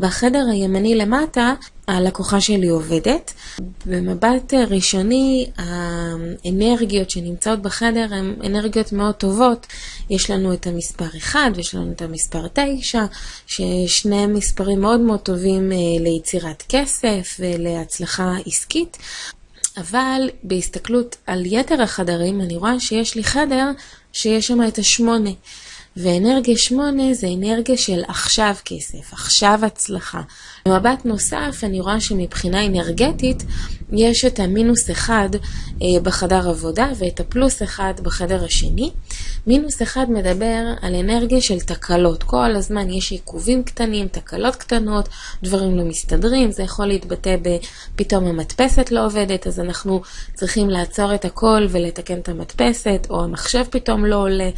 בחדר הימני למטה, הלקוחה שלי עובדת. במבט ראשוני, האנרגיות שנמצאות בחדר הן אנרגיות מאוד טובות. יש לנו את המספר 1 ויש לנו את המספר 9, ששני מספרים מאוד מאוד טובים אה, ליצירת כסף ולהצלחה עסקית. אבל בהסתכלות על יתר החדרים, אני רואה שיש לי חדר שיש שם את השמונה. ואנרגיה שמונה זה אנרגיה של עכשיו כסף, עכשיו הצלחה. במבט נוסף אני רואה שמבחינה אנרגטית יש את המינוס אחד אה, בחדר עבודה ואת הפלוס אחד בחדר השני. מינוס אחד מדבר על אנרגיה של תקלות. כל הזמן יש עיכובים קטנים, תקלות קטנות, דברים לא מסתדרים, זה יכול להתבטא בפתאום המדפסת לא עובדת, אז אנחנו צריכים לעצור את הכל ולתקן את המדפסת, או המחשב פתאום לא עולה.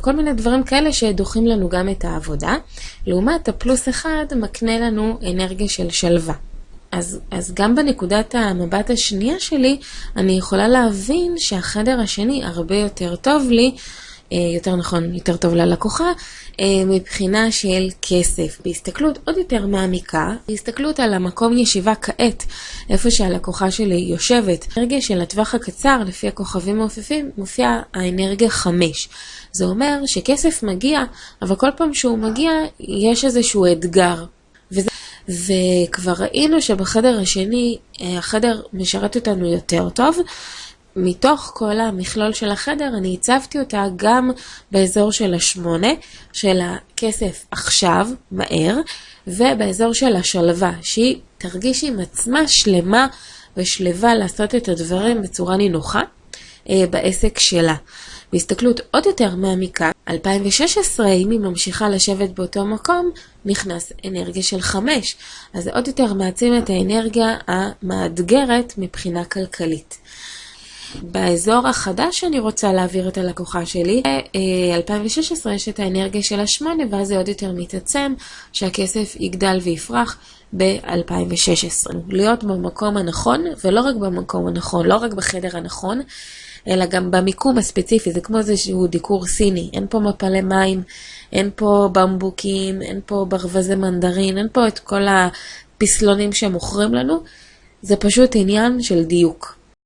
כל מיני דברים כאלה שדוחים לנו גם את העבודה. לעומת הפלוס אחד מקנה לנו אנרגיה של שלווה. אז, אז גם בנקודת המבט השנייה שלי, אני יכולה להבין שהחדר השני הרבה יותר טוב לי, יותר נכון, יותר טוב ללקוחה, אה, מבחינה של כסף. בהסתכלות עוד יותר מעמיקה, בהסתכלות על המקום ישיבה כעת, איפה שהלקוחה שלי יושבת. אנרגיה של הטווח הקצר, לפי הכוכבים מעופפים, מופיעה האנרגיה 5. זה אומר שכסף מגיע, אבל כל פעם שהוא מגיע, יש איזשהו אתגר. וזה, וכבר ראינו שבחדר השני, אה, החדר משרת אותנו יותר טוב. מתוך כל המכלול של החדר, אני הצבתי אותה גם באזור של השמונה, של הכסף עכשיו, מהר, ובאזור של השלווה, שהיא תרגיש עם עצמה שלמה ושלווה לעשות את הדברים בצורה נינוחה אה, בעסק שלה. בהסתכלות עוד יותר מעמיקה, 2016, אם היא ממשיכה לשבת באותו מקום, נכנס אנרגיה של 5. אז זה עוד יותר מעצים את האנרגיה המאתגרת מבחינה כלכלית. באזור החדש שאני רוצה להעביר את הלקוחה שלי, ב-2016 יש את האנרגיה של השמונה, ואז זה עוד יותר מתעצם, שהכסף יגדל ויפרח ב-2016. להיות במקום הנכון, ולא רק במקום הנכון, לא רק בחדר הנכון, אלא גם במיקום הספציפי, זה כמו איזשהו דיקור סיני, אין פה מפלי מים, אין פה במבוקים, אין פה ברווזי מנדרין, אין פה את כל הפסלונים שמוכרים לנו, זה פשוט עניין של דיוק.